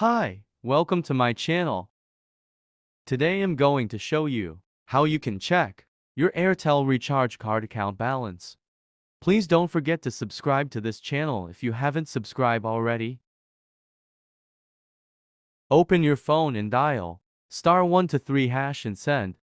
Hi, welcome to my channel. Today I'm going to show you how you can check your Airtel recharge card account balance. Please don't forget to subscribe to this channel if you haven't subscribed already. Open your phone and dial star 1 to 3 hash and send